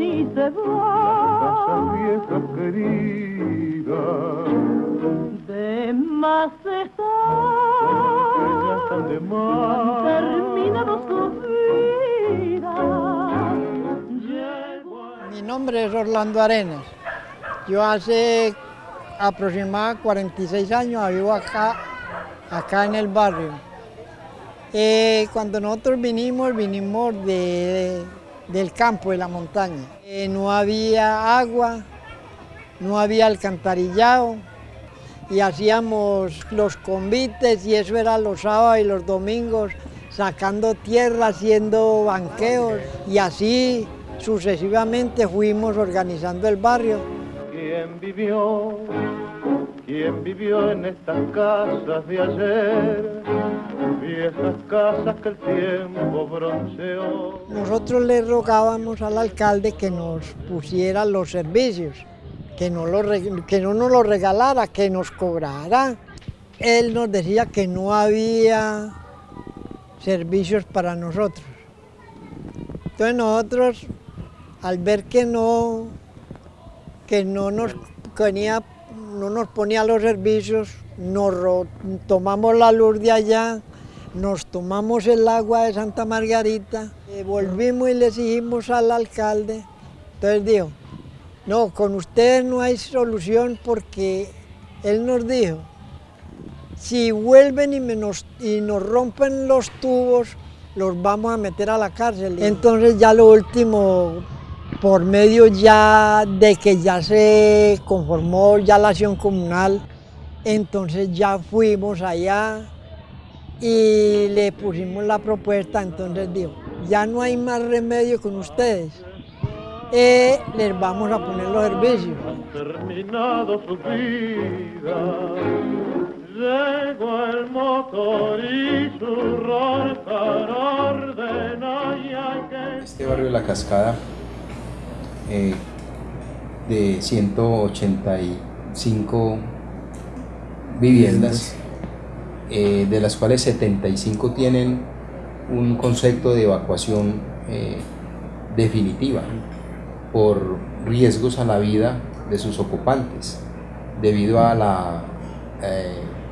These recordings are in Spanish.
y se van. de más están de más. Mi nombre es Orlando Arenas. Yo hace aproximadamente 46 años vivo acá, acá en el barrio. Eh, cuando nosotros vinimos, vinimos de, del campo, de la montaña. Eh, no había agua, no había alcantarillado y hacíamos los convites y eso era los sábados y los domingos, sacando tierra, haciendo banqueos y así sucesivamente fuimos organizando el barrio. ¿Quién vivió en estas casas de ayer? Viejas casas que el tiempo bronceó. Nosotros le rogábamos al alcalde que nos pusiera los servicios, que no, nos los regalara, que nos cobrara. Él nos decía que no había servicios para nosotros. Entonces nosotros, al ver que no, que no nos ponía, no nos ponía los servicios, nos tomamos la luz de allá, nos tomamos el agua de Santa Margarita, volvimos y le exigimos al alcalde. Entonces dijo, no, con ustedes no hay solución porque él nos dijo, si vuelven y, y nos rompen los tubos, los vamos a meter a la cárcel. Entonces ya lo último, por medio ya de que ya se conformó ya la acción comunal, entonces ya fuimos allá y le pusimos la propuesta, entonces dijo, ya no hay más remedio con ustedes, eh, les vamos a poner los servicios. terminado su vida. Llegó el motor y su roncar ordena y hay que Este barrio de La Cascada, eh, de 185 viviendas, eh, de las cuales 75 tienen un concepto de evacuación eh, definitiva por riesgos a la vida de sus ocupantes, debido a la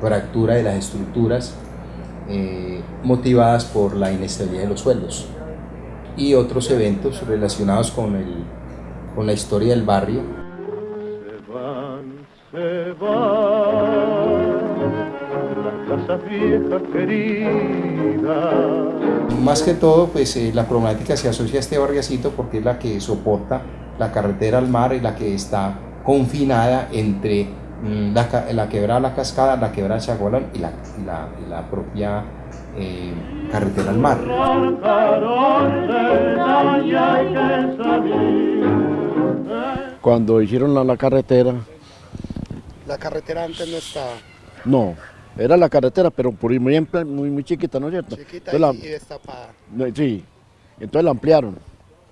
fractura de las estructuras eh, motivadas por la inestabilidad de los suelos y otros eventos relacionados con, el, con la historia del barrio. se van, se van. Las casas viejas queridas. Más que todo, pues eh, la problemática se asocia a este barriacito porque es la que soporta la carretera al mar y la que está confinada entre mm, la, la quebrada La Cascada, la quebrada la, la, y la propia eh, carretera al mar. Cuando hicieron la, la carretera, La carretera antes no estaba no, era la carretera, pero por muy, muy, muy chiquita, ¿no es cierto? chiquita Entonces y, destapada. sí, entonces la ampliaron.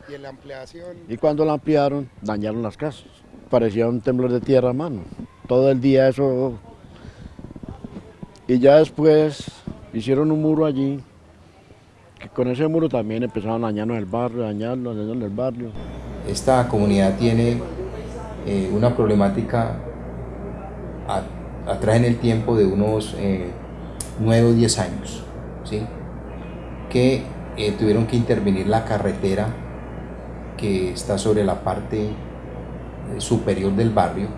Y en la ampliación, Y cuando la ampliaron, dañaron las casas. Parecía un temblor de tierra a mano. Todo el día eso. Y ya después hicieron un muro allí, con ese muro también empezaron a dañarnos el barrio, a dañarnos el barrio. Esta comunidad tiene eh, una problemática atrás en el tiempo de unos eh, 9 o 10 años, ¿sí? que eh, tuvieron que intervenir la carretera que está sobre la parte eh, superior del barrio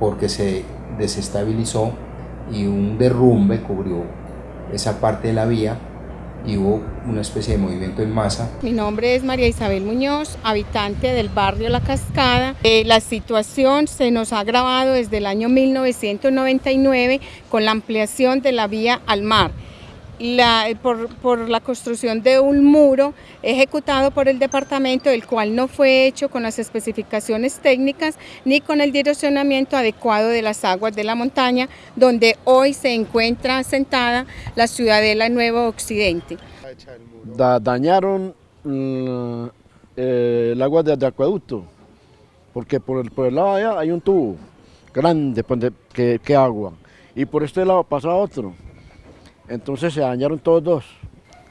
porque se desestabilizó y un derrumbe cubrió esa parte de la vía y hubo una especie de movimiento en masa Mi nombre es María Isabel Muñoz, habitante del barrio La Cascada. Eh, la situación se nos ha agravado desde el año 1999 con la ampliación de la vía al mar. La- por, la construcción de un muro ejecutado por el departamento, el cual no fue hecho con las especificaciones técnicas ni con el direccionamiento adecuado de las aguas de la montaña, donde hoy se encuentra asentada la ciudadela Nuevo Occidente. dañaron mm, eh, el agua de, acueducto, porque por el, por el lado allá hay un tubo grande pues, que, que agua, y por este lado pasa otro. Entonces se dañaron todos dos.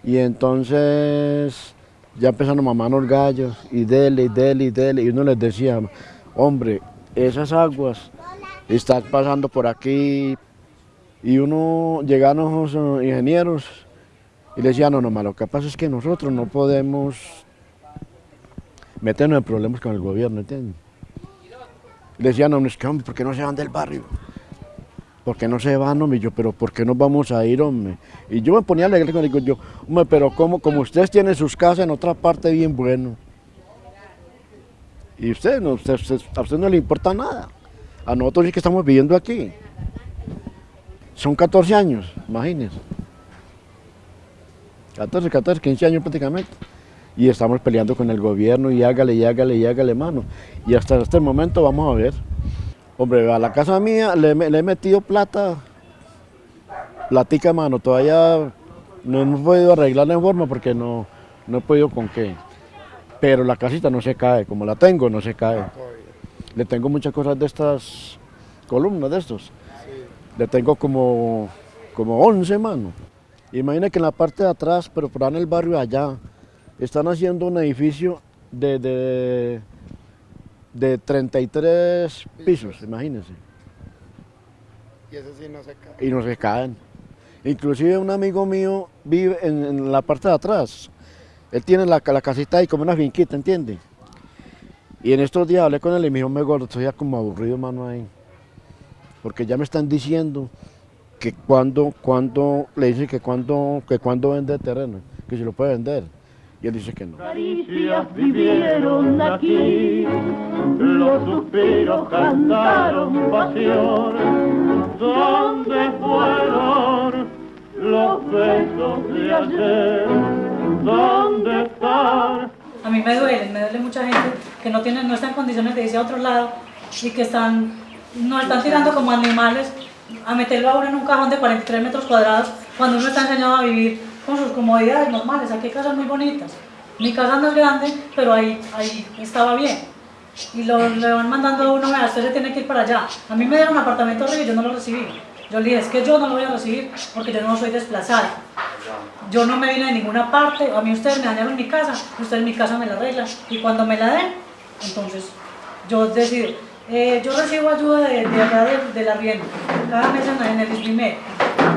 Y entonces ya empezaron a mamar los gallos y dele, y dele, y dele, y uno les decía, hombre, esas aguas están pasando por aquí, y uno, llegaron los ingenieros y le decían, no, no, lo que pasa es que nosotros no podemos meternos en problemas con el gobierno, ¿entiendes? Le decían, no, es que, hombre, ¿por qué no se van del barrio? ¿Por qué no se van, hombre? Yo, pero ¿por qué nos vamos a ir, hombre? Y yo me ponía alegre con digo yo, hombre, pero como, como ustedes tienen sus casas en otra parte bien bueno. Y usted, no, usted- a usted no le importa nada. A nosotros sí que estamos viviendo aquí. Son 14 años, imagínense. 14, 14, 15 años prácticamente. Y estamos peleando con el gobierno y hágale, y hágale, y hágale, mano. Y hasta este momento vamos a ver. Hombre, a la casa mía le, he- metido plata, platica, mano. Todavía no hemos podido arreglarla en forma porque no, no he podido con qué. Pero la casita no se cae, como la tengo, no se cae. Le tengo muchas cosas de estas columnas, de estos. Le tengo como, como 11, mano. Imagina que en la parte de atrás, pero por en el barrio allá, están haciendo un edificio de, de 33 pisos, imagínense. Y eso sí no se cae. Y no se caen. Inclusive un amigo mío vive en, en la parte de atrás. Él tiene la, la casita ahí como una finquita, ¿entiende? Y en estos días hablé con él y me dijo, me gordo, estoy ya como aburrido, mano, ahí. Porque ya me están diciendo que cuando, cuando, le dicen que cuando, que cuando vende terreno, que si lo puede vender. Y él dice que no. caricias vivieron aquí, los suspiros cantaron pasión. ¿Dónde fueron los besos de ayer? ¿Dónde están? A mí me duele, me duele mucha gente que no tiene, no está en condiciones de irse a otro lado y que están, nos están tirando como animales a meterlo a uno en un cajón de 43 metros cuadrados cuando uno está enseñado a vivir con sus comodidades normales. Aquí hay casas muy bonitas. Mi casa no es grande, pero ahí, ahí estaba bien. Y lo, le van mandando a uno, "Vea, usted se tiene que ir para allá. A mí me dieron un apartamento horrible y yo no lo recibí. Yo le dije, es que yo no lo voy a recibir porque yo no soy desplazada. Yo no me vine de ninguna parte, a mí ustedes me dañaron mi casa, ustedes mi casa me la arreglan y cuando me la den, entonces yo decido. Eh, yo recibo ayuda de, de acá del, del arriendo, cada mes en, en el ISPIMED.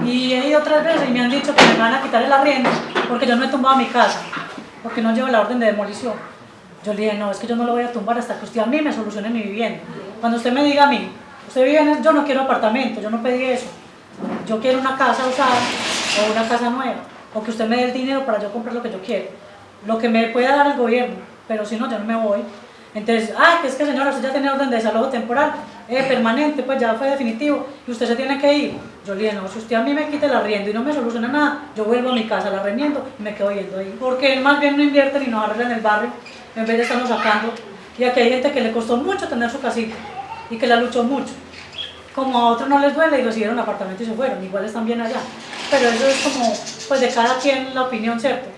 Y he ido otras veces y me han dicho que me van a quitar el arriendo porque yo no he tumbado mi casa, porque no llevo la orden de demolición. Yo le dije, no, es que yo no lo voy a tumbar hasta que usted a mí me solucione mi vivienda. Cuando usted me diga a mí, usted vive en el- yo no quiero apartamento, yo no pedí eso. Yo quiero una casa usada o una casa nueva, o que usted me dé el dinero para yo comprar lo que yo quiero. Lo que me pueda dar el gobierno, pero si no, yo no me voy. Entonces, ah, que es que señora, usted ya tiene orden de desalojo temporal, eh, permanente, pues ya fue definitivo, y usted se tiene que ir. Yo le dije, no, si usted a mí me quita el arriendo y no me soluciona nada, yo vuelvo a mi casa, la remiendo y me quedo yendo ahí. Porque más bien no invierte ni nos arregla en el barrio, en vez de estarnos sacando. Y aquí hay gente que le costó mucho tener su casita y que la luchó mucho. Como a otros no les duele y recibieron apartamento y se fueron, igual están bien allá. Pero eso es como, pues de cada quien la opinión, ¿cierto?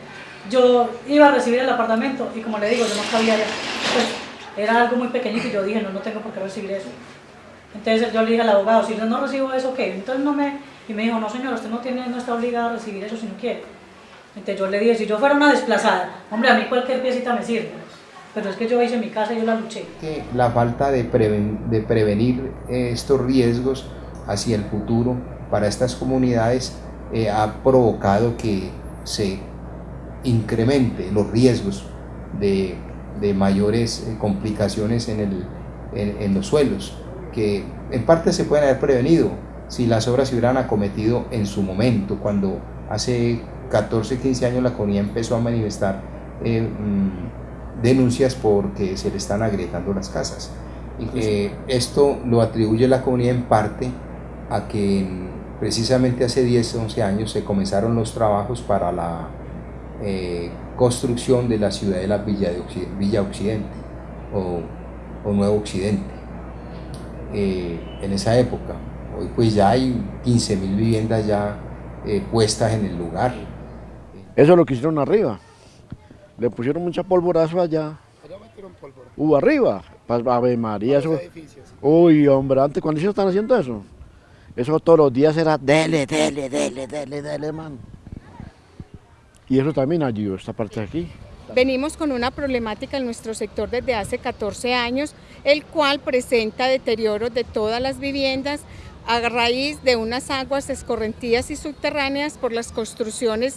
Yo iba a recibir el apartamento y como le digo, yo no cabía allá. Pues era algo muy pequeñito y yo dije, no, no tengo por qué recibir eso. Entonces yo le dije al abogado, si yo no recibo eso, ¿qué? Entonces no me... Y me dijo, no señor, usted no, tiene, no está obligado a recibir eso si no quiere. Entonces yo le dije, si yo fuera una desplazada, hombre, a mí cualquier piecita me sirve. Pero es que yo hice mi casa y yo la luché. la falta de, preven- de prevenir eh, estos riesgos hacia el futuro para estas comunidades eh, ha provocado que se incremente los riesgos de, de mayores eh, complicaciones en, el, en, en los suelos, que en parte se pueden haber prevenido si las obras se hubieran acometido en su momento, cuando hace 14, 15 años la comunidad empezó a manifestar eh, mm, denuncias porque se le están agrietando las casas. Y que esto lo atribuye la comunidad en parte a que en- precisamente hace 10, 11 años se comenzaron los trabajos para la eh, construcción de la ciudadela Villa, de Occi- Villa Occidente o, o Nuevo Occidente. Eh, en esa época, hoy pues ya hay 15.000 viviendas ya eh, puestas en el lugar. Eso es lo que hicieron arriba. Le pusieron mucha polvorazo allá. Allá metieron pólvora. Hubo arriba. Pa- Ave María, eso. Uy, hombre, antes cuando ellos están haciendo eso, eso todos los días era dele, dele, dele, dele, dele, man. Y eso también ayudó, esta parte de aquí. Venimos con una problemática en nuestro sector desde hace 14 años, el cual presenta deterioro de todas las viviendas a raíz de unas aguas escorrentías y subterráneas por las construcciones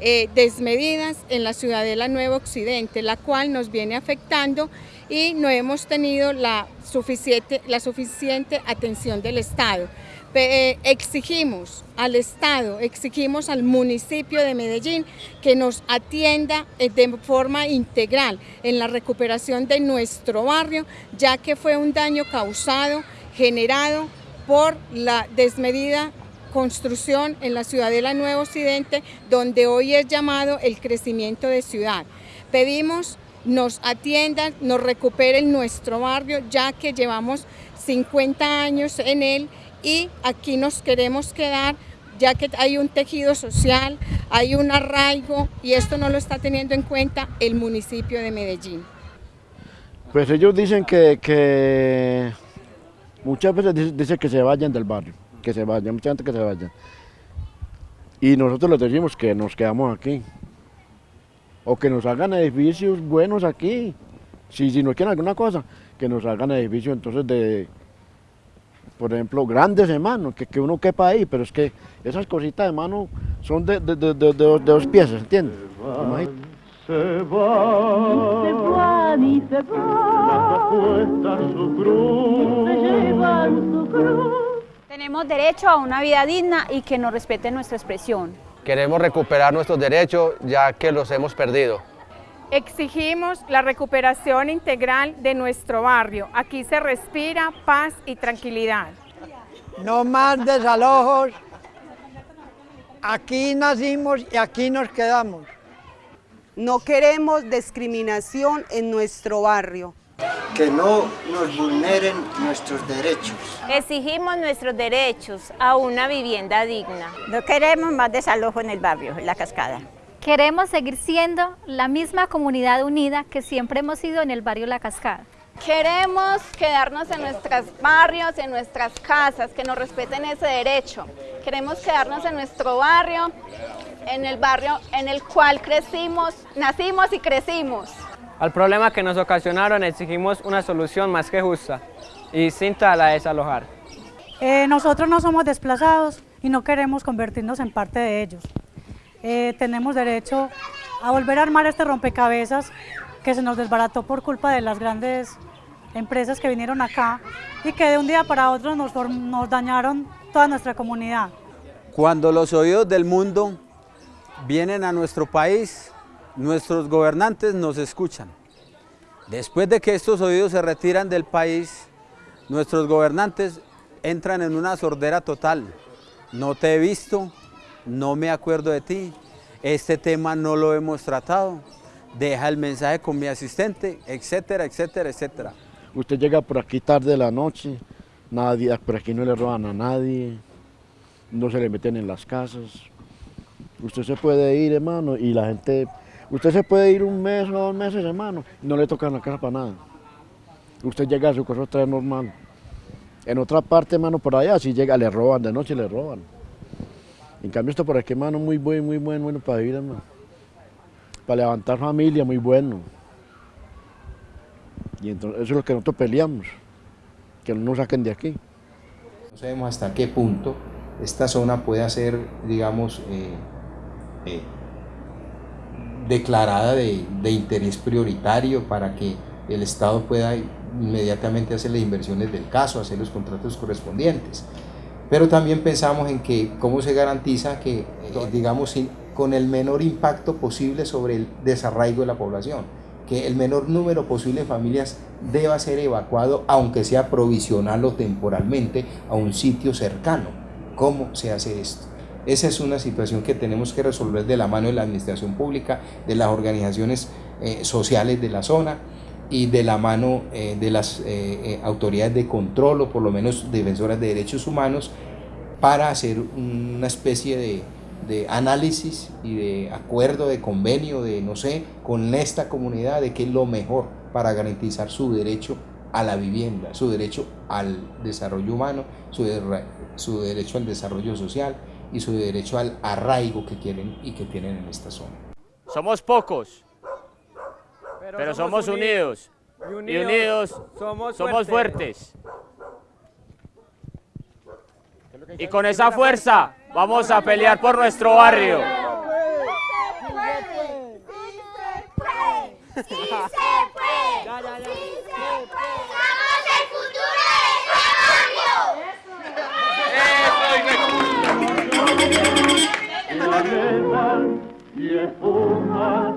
eh, desmedidas en la Ciudadela Nuevo Occidente, la cual nos viene afectando y no hemos tenido la suficiente, la suficiente atención del Estado. Eh, exigimos al Estado, exigimos al municipio de Medellín que nos atienda eh, de forma integral en la recuperación de nuestro barrio, ya que fue un daño causado, generado por la desmedida construcción en la Ciudadela Nuevo Occidente, donde hoy es llamado el crecimiento de ciudad. Pedimos nos atiendan, nos recuperen nuestro barrio, ya que llevamos 50 años en él y aquí nos queremos quedar ya que hay un tejido social, hay un arraigo y esto no lo está teniendo en cuenta el municipio de Medellín. Pues ellos dicen que, que muchas veces dicen que se vayan del barrio, que se vayan, mucha gente que se vayan. Y nosotros les decimos que nos quedamos aquí. O que nos hagan edificios buenos aquí. Si, si nos quieren alguna cosa, que nos hagan edificios entonces de, por ejemplo, grandes hermanos, que, que uno quepa ahí, pero es que esas cositas de mano son de, de, de, de, de dos piezas, ¿entiendes? Se va, Se van y se van, cuesta su cruz. se llevan su cruz. Tenemos derecho a una vida digna y que nos respete nuestra expresión. Queremos recuperar nuestros derechos ya que los hemos perdido. Exigimos la recuperación integral de nuestro barrio. Aquí se respira paz y tranquilidad. No más desalojos. Aquí nacimos y aquí nos quedamos. No queremos discriminación en nuestro barrio. Que no nos vulneren nuestros derechos. Exigimos nuestros derechos a una vivienda digna. No queremos más desalojo en el barrio, en la cascada. Queremos seguir siendo la misma comunidad unida que siempre hemos sido en el barrio La Cascada. Queremos quedarnos en nuestros barrios, en nuestras casas, que nos respeten ese derecho. Queremos quedarnos en nuestro barrio, en el barrio en el cual crecimos, nacimos y crecimos. Al problema que nos ocasionaron exigimos una solución más que justa y distinta a la de desalojar. Eh, nosotros no somos desplazados y no queremos convertirnos en parte de ellos. Eh, tenemos derecho a volver a armar este rompecabezas que se nos desbarató por culpa de las grandes empresas que vinieron acá y que de un día para otro nos, nos dañaron toda nuestra comunidad. Cuando los oídos del mundo vienen a nuestro país, nuestros gobernantes nos escuchan. Después de que estos oídos se retiran del país, nuestros gobernantes entran en una sordera total. No te he visto, no me acuerdo de ti, este tema no lo hemos tratado, deja el mensaje con mi asistente, etcétera, etcétera, etcétera. Usted llega por aquí tarde de la noche, nadie, por aquí no le roban a nadie, no se le meten en las casas. Usted se puede ir, hermano, y la gente, usted se puede ir un mes o dos meses, hermano, no le tocan la casa para nada. Usted llega a su casa otra vez normal. En otra parte, hermano, por allá, si llega, le roban, de noche le roban. En cambio, esto por aquí, hermano, muy bueno, muy bueno, bueno para vivir, hermano. Para levantar familia, muy bueno. Y entonces, eso es lo que nosotros peleamos, que no nos saquen de aquí. No sabemos hasta qué punto esta zona puede ser, digamos, eh, eh, declarada de, de, interés prioritario para que el Estado pueda inmediatamente hacer las inversiones del caso, hacer los contratos correspondientes. Pero también pensamos en que cómo se garantiza que, eh, digamos, sin, con el menor impacto posible sobre el desarraigo de la población, que el menor número posible de familias deba ser evacuado, aunque sea provisional o temporalmente, a un sitio cercano. ¿Cómo se hace esto? Esa es una situación que tenemos que resolver de la mano de la administración pública, de las organizaciones eh, sociales de la zona y de la mano eh, de las eh, autoridades de control o por lo menos defensoras de derechos humanos para hacer una especie de, de análisis y de acuerdo, de convenio, de no sé, con esta comunidad de qué es lo mejor para garantizar su derecho a la vivienda, su derecho al desarrollo humano, su, su derecho al desarrollo social y su derecho al arraigo que quieren y que tienen en esta zona. Somos pocos, pero somos unidos. Y unidos somos fuertes. Y con esa fuerza vamos a pelear por nuestro barrio. ¡Sí se puede! ¡Sí se puede! ¡Somos este y espumas